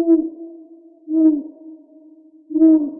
うん、うん、う。